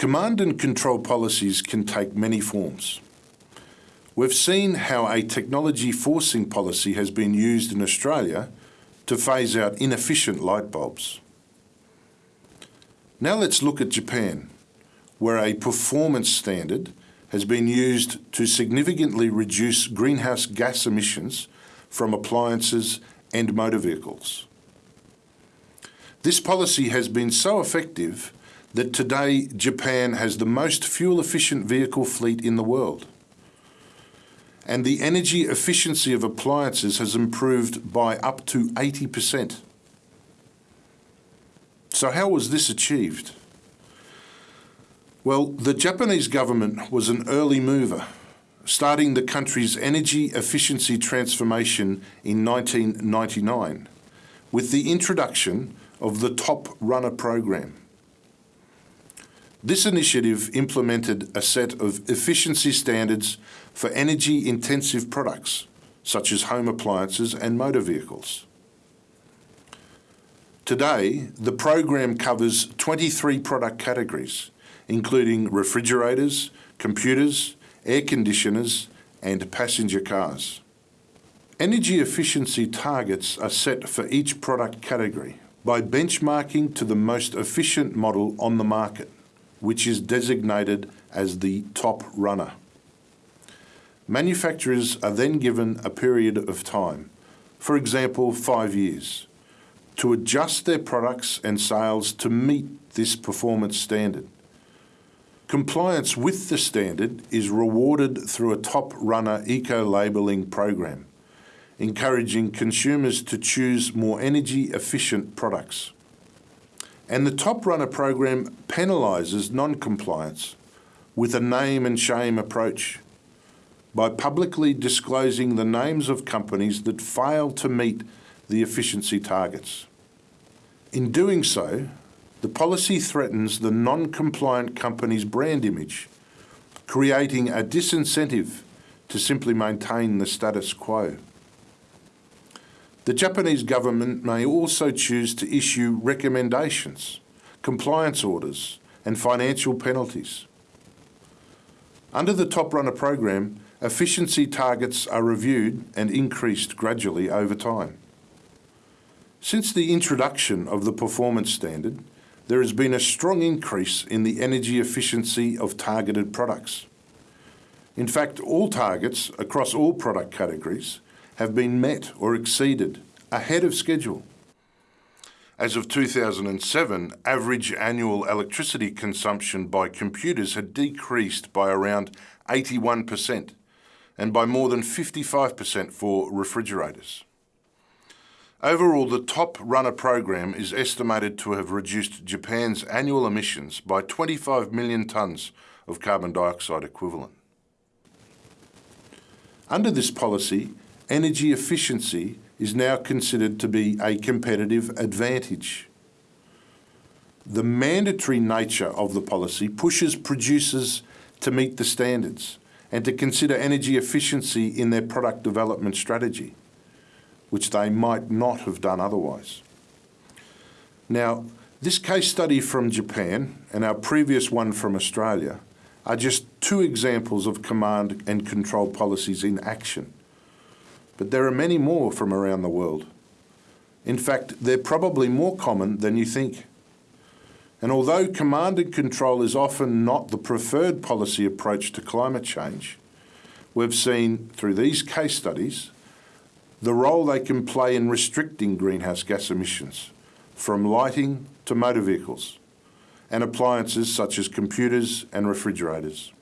Command and control policies can take many forms. We've seen how a technology forcing policy has been used in Australia to phase out inefficient light bulbs. Now let's look at Japan, where a performance standard has been used to significantly reduce greenhouse gas emissions from appliances and motor vehicles. This policy has been so effective that today Japan has the most fuel efficient vehicle fleet in the world. And the energy efficiency of appliances has improved by up to 80%. So how was this achieved? Well, the Japanese government was an early mover, starting the country's energy efficiency transformation in 1999 with the introduction of the Top Runner program. This initiative implemented a set of efficiency standards for energy intensive products, such as home appliances and motor vehicles. Today, the program covers 23 product categories, including refrigerators, computers, air conditioners, and passenger cars. Energy efficiency targets are set for each product category by benchmarking to the most efficient model on the market which is designated as the top runner. Manufacturers are then given a period of time, for example five years, to adjust their products and sales to meet this performance standard. Compliance with the standard is rewarded through a top runner eco-labelling program, encouraging consumers to choose more energy efficient products. And the Top Runner program penalises non-compliance with a name and shame approach by publicly disclosing the names of companies that fail to meet the efficiency targets. In doing so, the policy threatens the non-compliant company's brand image, creating a disincentive to simply maintain the status quo. The Japanese government may also choose to issue recommendations, compliance orders and financial penalties. Under the Top Runner program, efficiency targets are reviewed and increased gradually over time. Since the introduction of the performance standard, there has been a strong increase in the energy efficiency of targeted products. In fact, all targets across all product categories have been met or exceeded ahead of schedule. As of 2007, average annual electricity consumption by computers had decreased by around 81% and by more than 55% for refrigerators. Overall, the Top Runner program is estimated to have reduced Japan's annual emissions by 25 million tonnes of carbon dioxide equivalent. Under this policy, energy efficiency is now considered to be a competitive advantage. The mandatory nature of the policy pushes producers to meet the standards and to consider energy efficiency in their product development strategy, which they might not have done otherwise. Now, this case study from Japan and our previous one from Australia are just two examples of command and control policies in action but there are many more from around the world. In fact, they're probably more common than you think. And although command and control is often not the preferred policy approach to climate change, we've seen through these case studies the role they can play in restricting greenhouse gas emissions, from lighting to motor vehicles, and appliances such as computers and refrigerators.